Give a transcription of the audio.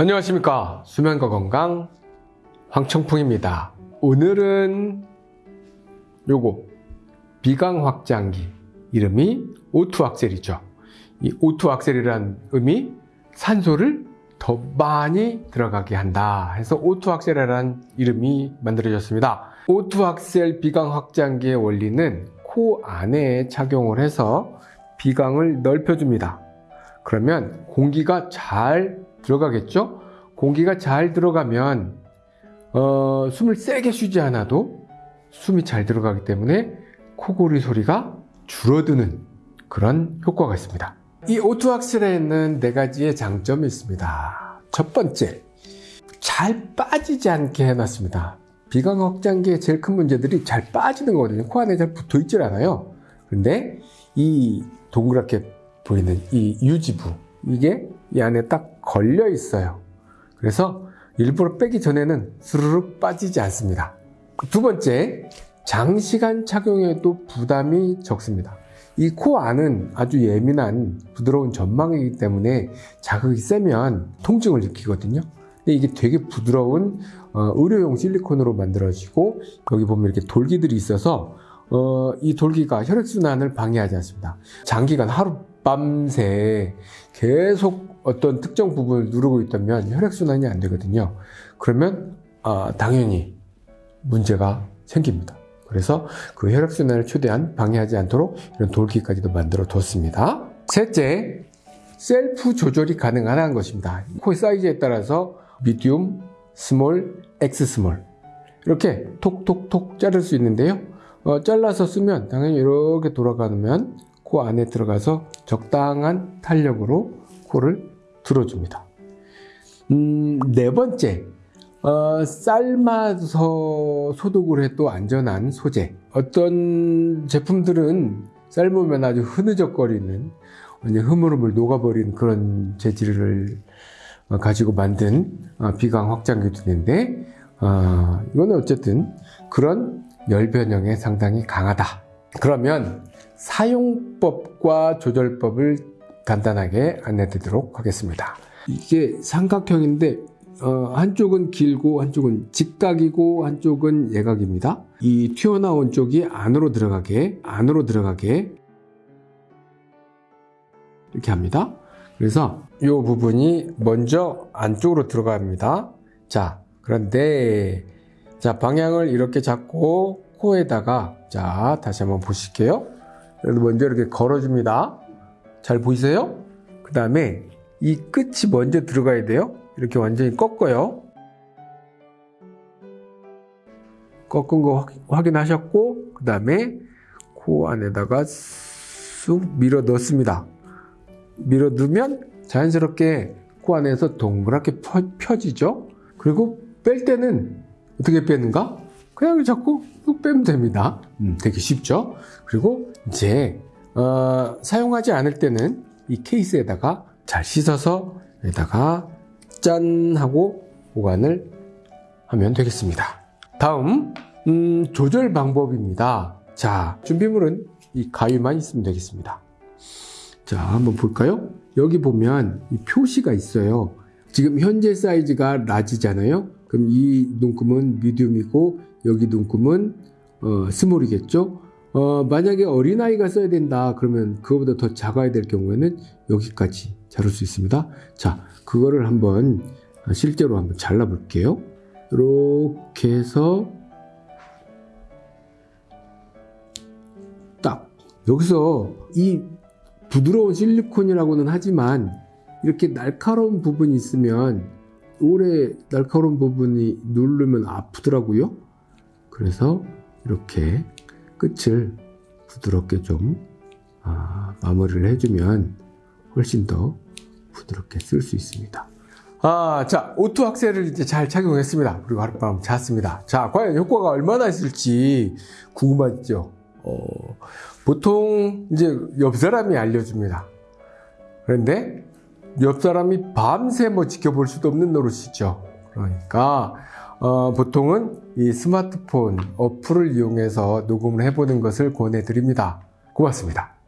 안녕하십니까. 수면과 건강 황청풍입니다. 오늘은 요거 비강 확장기. 이름이 오투 악셀이죠. 이 오투 악셀이란 의미 산소를 더 많이 들어가게 한다 해서 오투 악셀이라는 이름이 만들어졌습니다. 오투 악셀 비강 확장기의 원리는 코 안에 착용을 해서 비강을 넓혀줍니다. 그러면 공기가 잘 들어가겠죠? 공기가 잘 들어가면 어, 숨을 세게 쉬지 않아도 숨이 잘 들어가기 때문에 코골이 소리가 줄어드는 그런 효과가 있습니다. 이 오투악셀에는 네 가지의 장점이 있습니다. 첫 번째, 잘 빠지지 않게 해놨습니다. 비강 확장기의 제일 큰 문제들이 잘 빠지는 거거든요. 코 안에 잘 붙어 있질 않아요. 근데 이 동그랗게 보이는 이 유지부, 이게 이 안에 딱 걸려 있어요. 그래서 일부러 빼기 전에는 스르륵 빠지지 않습니다. 두 번째, 장시간 착용해도 부담이 적습니다. 이 코 안은 아주 예민한 부드러운 점막이기 때문에 자극이 세면 통증을 느끼거든요. 근데 이게 되게 부드러운 어, 의료용 실리콘으로 만들어지고 여기 보면 이렇게 돌기들이 있어서 어, 이 돌기가 혈액순환을 방해하지 않습니다. 장기간 하루 밤새 계속 어떤 특정 부분을 누르고 있다면 혈액순환이 안 되거든요. 그러면 아, 당연히 문제가 생깁니다. 그래서 그 혈액순환을 최대한 방해하지 않도록 이런 돌기까지도 만들어 뒀습니다. 셋째, 셀프 조절이 가능한 것입니다. 코의 사이즈에 따라서 미디움, small, X small 이렇게 톡톡톡 자를 수 있는데요. 어, 잘라서 쓰면 당연히 이렇게 돌아가면 코 안에 들어가서 적당한 탄력으로 코를 들어줍니다. 음, 네 번째, 어, 삶아서 소독을 해도 안전한 소재. 어떤 제품들은 삶으면 아주 흐느적거리는 흐물흐물 녹아버린 그런 재질을 어, 가지고 만든 어, 비강 확장기도 있는데 어, 이거는 어쨌든 그런 열 변형에 상당히 강하다. 그러면 사용법과 조절법을 간단하게 안내드리도록 하겠습니다. 이게 삼각형인데 어, 한쪽은 길고 한쪽은 직각이고 한쪽은 예각입니다. 이 튀어나온 쪽이 안으로 들어가게 안으로 들어가게 이렇게 합니다. 그래서 이 부분이 먼저 안쪽으로 들어갑니다. 자 그런데 자 방향을 이렇게 잡고 코에다가 자 다시 한번 보실게요. 먼저 이렇게 걸어줍니다. 잘 보이세요? 그 다음에 이 끝이 먼저 들어가야 돼요. 이렇게 완전히 꺾어요. 꺾은 거 확인하셨고 그 다음에 코 안에다가 쑥 밀어 넣습니다. 밀어 넣으면 자연스럽게 코 안에서 동그랗게 펴, 지죠 그리고 뺄 때는 어떻게 빼는가? 그냥 자꾸 뚝 빼면 됩니다. 음, 되게 쉽죠? 그리고 이제 어, 사용하지 않을 때는 이 케이스에다가 잘 씻어서 여기다가 짠 하고 보관을 하면 되겠습니다. 다음 음, 조절 방법입니다. 자 준비물은 이 가위만 있으면 되겠습니다. 자 한번 볼까요? 여기 보면 이 표시가 있어요. 지금 현재 사이즈가 라지잖아요. 그럼 이 눈금은 미디움이고 여기 눈금은 어, 스몰이겠죠. 어, 만약에 어린아이가 써야 된다 그러면 그거보다 더 작아야 될 경우에는 여기까지 자를 수 있습니다. 자, 그거를 한번 실제로 한번 잘라 볼게요. 이렇게 해서 딱 여기서 이 부드러운 실리콘이라고는 하지만 이렇게 날카로운 부분이 있으면 오래 날카로운 부분이 누르면 아프더라고요. 그래서 이렇게 끝을 부드럽게 좀 아, 마무리를 해주면 훨씬 더 부드럽게 쓸 수 있습니다. 아, 자, 오투 악셀을 이제 잘 착용했습니다. 그리고 하룻밤 잤습니다. 자, 과연 효과가 얼마나 있을지 궁금하죠? 어, 보통 이제 옆 사람이 알려줍니다. 그런데 옆 사람이 밤새 뭐 지켜볼 수도 없는 노릇이죠. 그러니까 어, 보통은 이 스마트폰 어플을 이용해서 녹음을 해보는 것을 권해드립니다. 고맙습니다.